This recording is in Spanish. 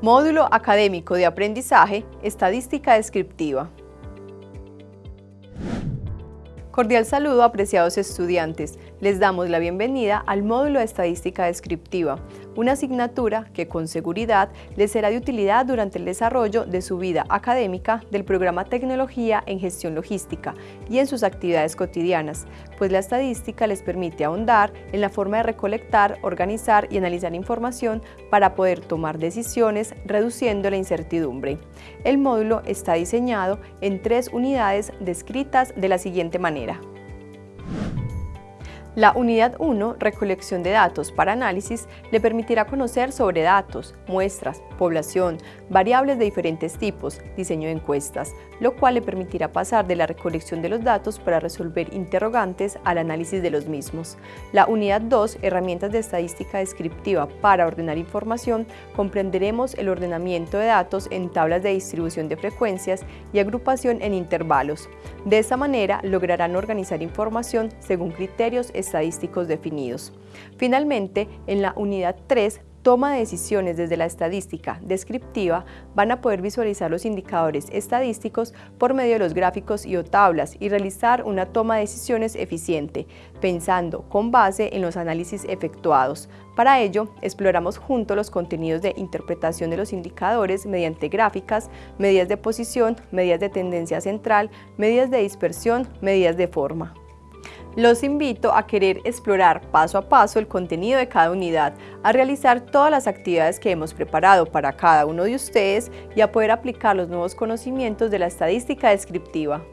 Módulo Académico de Aprendizaje, Estadística Descriptiva. Cordial saludo apreciados estudiantes. Les damos la bienvenida al módulo de Estadística Descriptiva, una asignatura que con seguridad les será de utilidad durante el desarrollo de su vida académica del programa Tecnología en Gestión Logística y en sus actividades cotidianas, pues la estadística les permite ahondar en la forma de recolectar, organizar y analizar información para poder tomar decisiones reduciendo la incertidumbre. El módulo está diseñado en tres unidades descritas de la siguiente manera. manera. La unidad 1, recolección de datos para análisis, le permitirá conocer sobre datos, muestras, población, variables de diferentes tipos, diseño de encuestas, lo cual le permitirá pasar de la recolección de los datos para resolver interrogantes al análisis de los mismos. La unidad 2, herramientas de estadística descriptiva para ordenar información, comprenderemos el ordenamiento de datos en tablas de distribución de frecuencias y agrupación en intervalos. De esta manera lograrán organizar información según criterios estadísticos definidos. Finalmente, en la unidad 3 toma de decisiones desde la estadística descriptiva van a poder visualizar los indicadores estadísticos por medio de los gráficos y o tablas y realizar una toma de decisiones eficiente, pensando con base en los análisis efectuados. Para ello, exploramos juntos los contenidos de interpretación de los indicadores mediante gráficas, medidas de posición, medidas de tendencia central, medidas de dispersión, medidas de forma. Los invito a querer explorar paso a paso el contenido de cada unidad, a realizar todas las actividades que hemos preparado para cada uno de ustedes y a poder aplicar los nuevos conocimientos de la estadística descriptiva.